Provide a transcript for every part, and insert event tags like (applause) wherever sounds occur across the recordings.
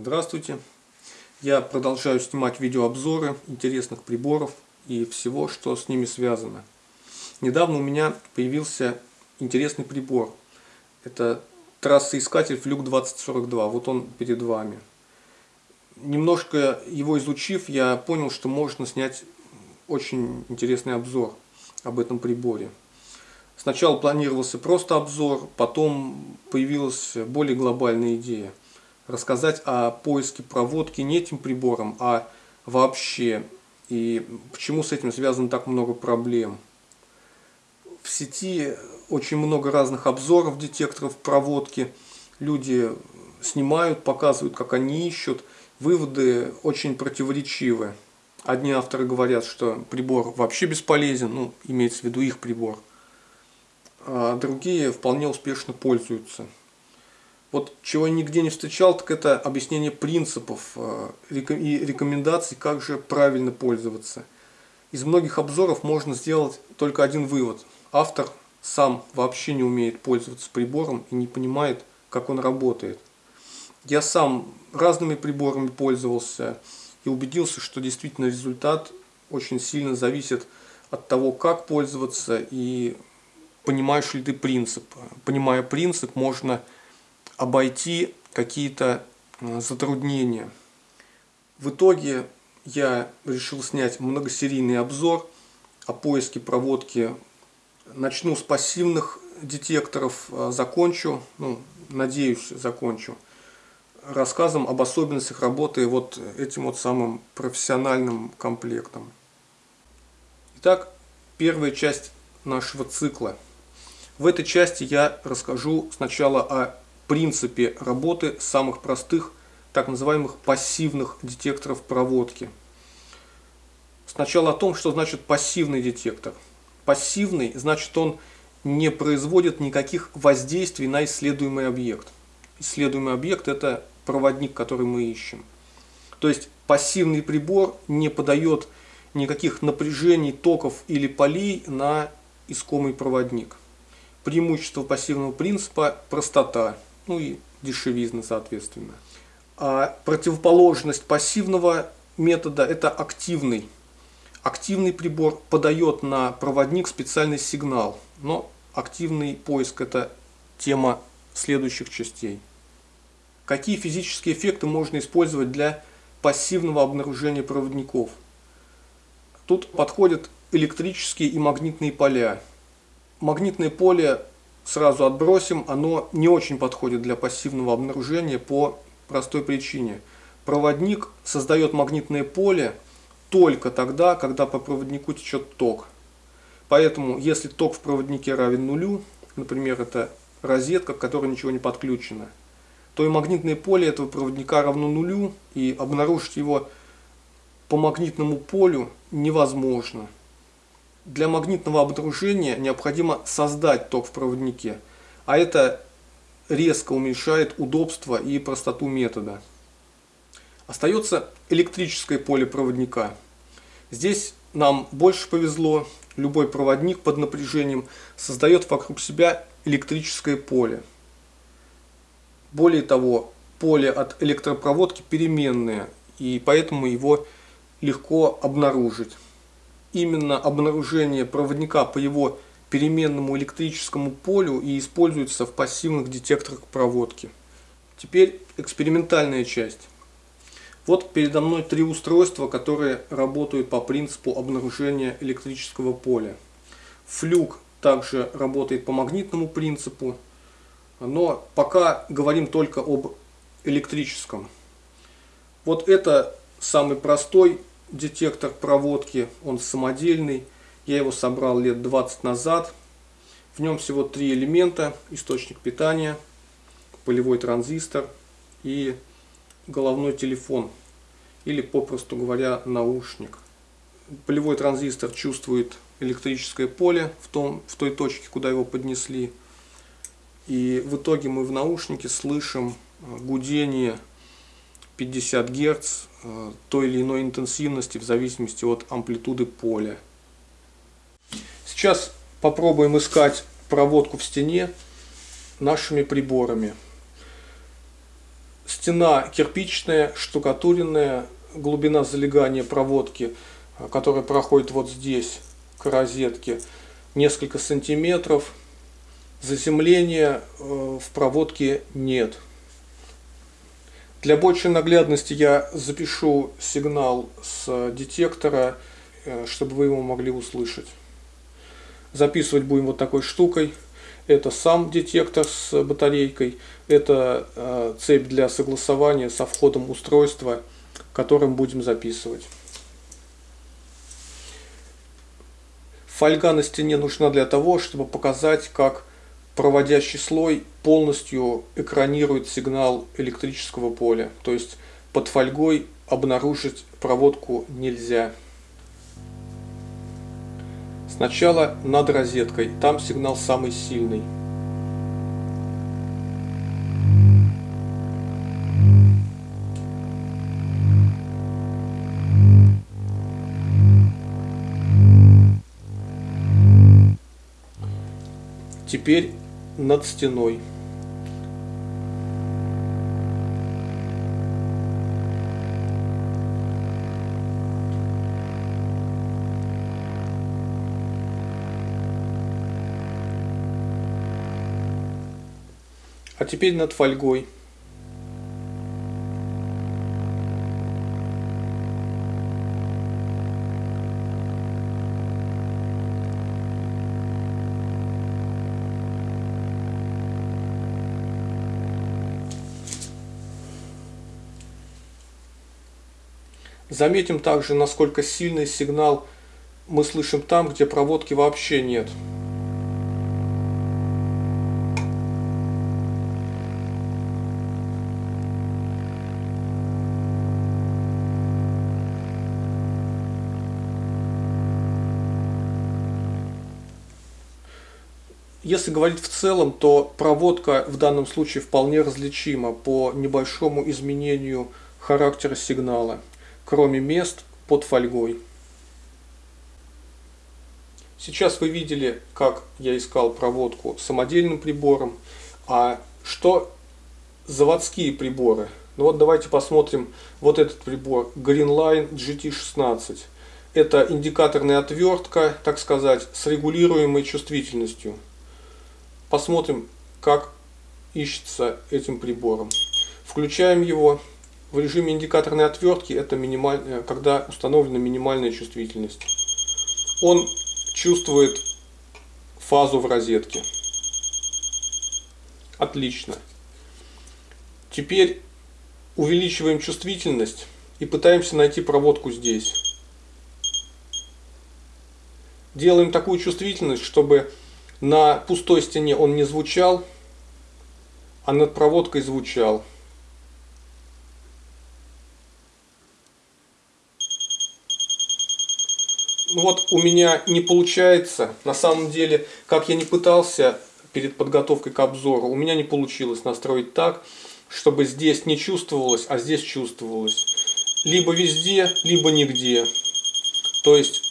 Здравствуйте! Я продолжаю снимать видеообзоры интересных приборов и всего, что с ними связано. Недавно у меня появился интересный прибор. Это трассоискатель Fluke 2042. Вот он перед вами. Немножко его изучив, я понял, что можно снять очень интересный обзор об этом приборе. Сначала планировался просто обзор, потом появилась более глобальная идея – рассказать о поиске проводки не этим прибором, а вообще. И почему с этим связано так много проблем. В сети очень много разных обзоров детекторов проводки. Люди снимают, показывают, как они ищут. Выводы очень противоречивы. Одни авторы говорят, что прибор вообще бесполезен, ну, имеется в виду их прибор. А другие вполне успешно пользуются. Вот чего я нигде не встречал, так это объяснение принципов э, и рекомендаций, как же правильно пользоваться. Из многих обзоров можно сделать только один вывод. Автор сам вообще не умеет пользоваться прибором и не понимает, как он работает. Я сам разными приборами пользовался и убедился, что действительно результат очень сильно зависит от того, как пользоваться и понимаешь ли ты принцип. Понимая принцип, можно обойти какие-то э, затруднения. В итоге я решил снять многосерийный обзор о поиске проводки. Начну с пассивных детекторов, э, закончу, ну, надеюсь, закончу рассказом об особенностях работы вот этим вот самым профессиональным комплектом. Итак, первая часть нашего цикла. В этой части я расскажу сначала о принципе работы самых простых, так называемых пассивных детекторов проводки. Сначала о том, что значит пассивный детектор. Пассивный значит он не производит никаких воздействий на исследуемый объект. Исследуемый объект это проводник, который мы ищем. То есть пассивный прибор не подает никаких напряжений, токов или полей на искомый проводник. Преимущество пассивного принципа – простота ну и дешевизна соответственно. А противоположность пассивного метода это активный. Активный прибор подает на проводник специальный сигнал, но активный поиск это тема следующих частей. Какие физические эффекты можно использовать для пассивного обнаружения проводников? Тут подходят электрические и магнитные поля. Магнитное поле сразу отбросим, оно не очень подходит для пассивного обнаружения по простой причине. Проводник создает магнитное поле только тогда, когда по проводнику течет ток. Поэтому, если ток в проводнике равен нулю, например, это розетка, к которой ничего не подключено, то и магнитное поле этого проводника равно нулю, и обнаружить его по магнитному полю невозможно для магнитного обнаружения необходимо создать ток в проводнике, а это резко уменьшает удобство и простоту метода. Остается электрическое поле проводника. Здесь нам больше повезло, любой проводник под напряжением создает вокруг себя электрическое поле. Более того, поле от электропроводки переменное, и поэтому его легко обнаружить именно обнаружение проводника по его переменному электрическому полю и используется в пассивных детекторах проводки. Теперь экспериментальная часть. Вот передо мной три устройства, которые работают по принципу обнаружения электрического поля. Флюк также работает по магнитному принципу, но пока говорим только об электрическом. Вот это самый простой детектор проводки, он самодельный. Я его собрал лет 20 назад. В нем всего три элемента. Источник питания, полевой транзистор и головной телефон. Или, попросту говоря, наушник. Полевой транзистор чувствует электрическое поле в, том, в той точке, куда его поднесли. И в итоге мы в наушнике слышим гудение 50 Гц э, той или иной интенсивности в зависимости от амплитуды поля. Сейчас попробуем искать проводку в стене нашими приборами. стена кирпичная, штукатуренная, глубина залегания проводки, которая проходит вот здесь, к розетке, несколько сантиметров. Заземления в проводке нет. Для большей наглядности я запишу сигнал с детектора, чтобы вы его могли услышать. Записывать будем вот такой штукой. Это сам детектор с батарейкой, это э, цепь для согласования со входом устройства, которым будем записывать. Фольга на стене нужна для того, чтобы показать, как проводящий слой полностью экранирует сигнал электрического поля. То есть под фольгой обнаружить проводку нельзя. Сначала над розеткой, там сигнал самый сильный. Теперь над стеной. А теперь над фольгой. Заметим также, насколько сильный сигнал мы слышим там, где проводки вообще нет. Если говорить в целом, то проводка в данном случае вполне различима по небольшому изменению характера сигнала, кроме мест под фольгой. Сейчас вы видели, как я искал проводку самодельным прибором, а что заводские приборы. Ну вот давайте посмотрим вот этот прибор Greenline GT16. Это индикаторная отвертка, так сказать, с регулируемой чувствительностью. Посмотрим, как ищется этим прибором. Включаем его. В режиме индикаторной отвертки это минималь... когда установлена минимальная чувствительность. Он чувствует фазу в розетке. Отлично. Теперь увеличиваем чувствительность и пытаемся найти проводку здесь. Делаем такую чувствительность, чтобы на пустой стене он не звучал, а над проводкой звучал. Вот у меня не получается, на самом деле, как я не пытался перед подготовкой к обзору, у меня не получилось настроить так, чтобы здесь не чувствовалось, а здесь чувствовалось. Либо везде, либо нигде. То есть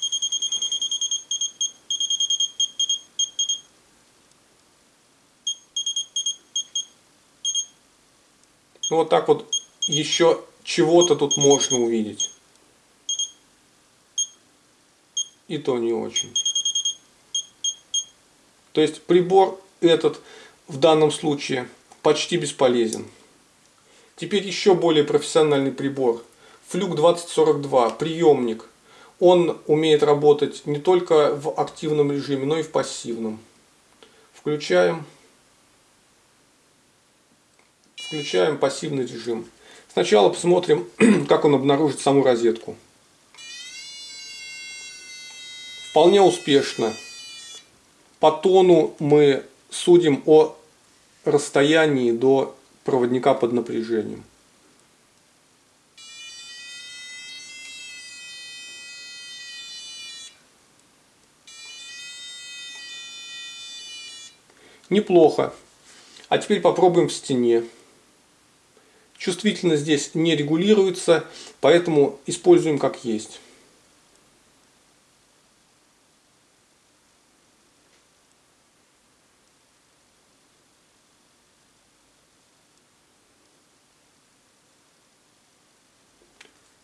Ну вот так вот еще чего-то тут можно увидеть. И то не очень. То есть прибор этот в данном случае почти бесполезен. Теперь еще более профессиональный прибор. Флюк 2042, приемник. Он умеет работать не только в активном режиме, но и в пассивном. Включаем. Включаем пассивный режим. Сначала посмотрим, (clears throat) как он обнаружит саму розетку. Вполне успешно. По тону мы судим о расстоянии до проводника под напряжением. Неплохо. А теперь попробуем в стене. Чувствительность здесь не регулируется, поэтому используем как есть.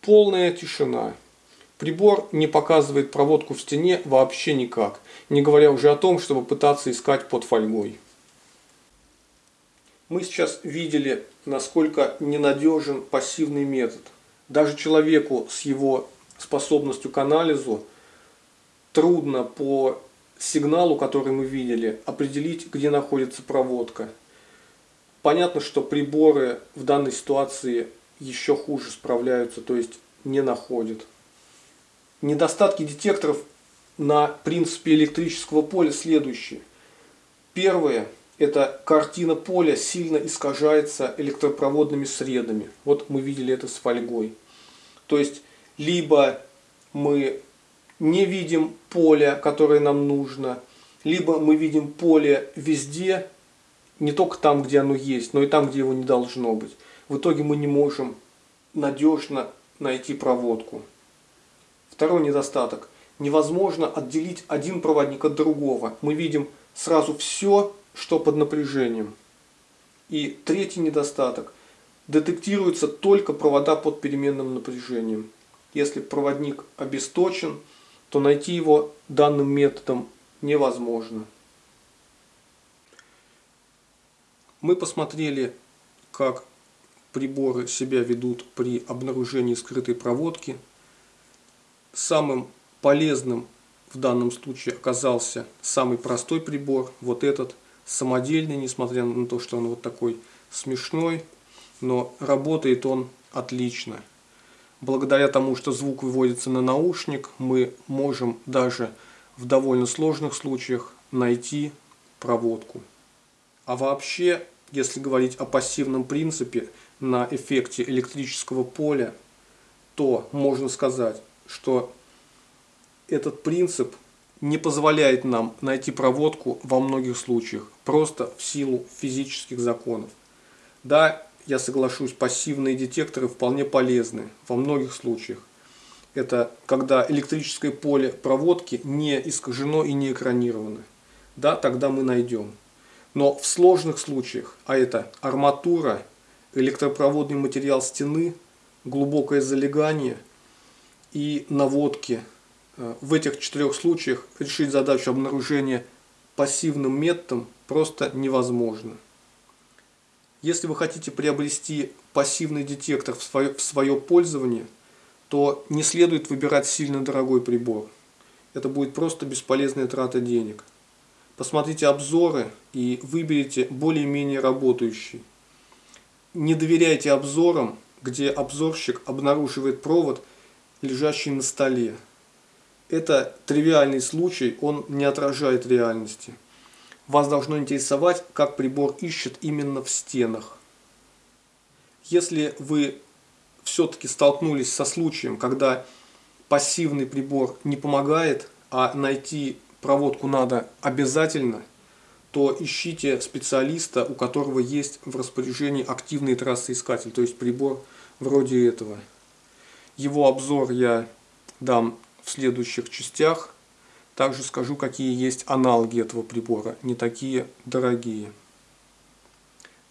Полная тишина. Прибор не показывает проводку в стене вообще никак, не говоря уже о том, чтобы пытаться искать под фольгой. Мы сейчас видели, насколько ненадежен пассивный метод. Даже человеку с его способностью к анализу трудно по сигналу, который мы видели, определить, где находится проводка. Понятно, что приборы в данной ситуации еще хуже справляются, то есть не находят. Недостатки детекторов на принципе электрического поля следующие. Первое – это картина поля сильно искажается электропроводными средами. Вот мы видели это с фольгой. То есть, либо мы не видим поле, которое нам нужно, либо мы видим поле везде, не только там, где оно есть, но и там, где его не должно быть. В итоге мы не можем надежно найти проводку. Второй недостаток. Невозможно отделить один проводник от другого. Мы видим сразу все, что под напряжением. И третий недостаток. Детектируются только провода под переменным напряжением. Если проводник обесточен, то найти его данным методом невозможно. Мы посмотрели, как приборы себя ведут при обнаружении скрытой проводки самым полезным в данном случае оказался самый простой прибор, вот этот самодельный, несмотря на то, что он вот такой смешной, но работает он отлично. Благодаря тому, что звук выводится на наушник, мы можем даже в довольно сложных случаях найти проводку. А вообще, если говорить о пассивном принципе на эффекте электрического поля, то можно сказать, что этот принцип не позволяет нам найти проводку во многих случаях, просто в силу физических законов. Да, я соглашусь, пассивные детекторы вполне полезны во многих случаях. Это когда электрическое поле проводки не искажено и не экранировано. Да, тогда мы найдем. Но в сложных случаях, а это арматура, электропроводный материал стены, глубокое залегание – и наводки. Э, в этих четырех случаях решить задачу обнаружения пассивным методом просто невозможно. Если вы хотите приобрести пассивный детектор в свое, в свое пользование, то не следует выбирать сильно дорогой прибор. Это будет просто бесполезная трата денег. Посмотрите обзоры и выберите более-менее работающий. Не доверяйте обзорам, где обзорщик обнаруживает провод – лежащий на столе. Это тривиальный случай, он не отражает реальности. Вас должно интересовать, как прибор ищет именно в стенах. Если вы все-таки столкнулись со случаем, когда пассивный прибор не помогает, а найти проводку надо обязательно, то ищите специалиста, у которого есть в распоряжении активный трассоискатель, то есть прибор вроде этого. Его обзор я дам в следующих частях. Также скажу, какие есть аналоги этого прибора, не такие дорогие.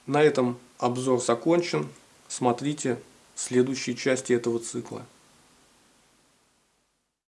На этом обзор закончен. Смотрите следующие части этого цикла.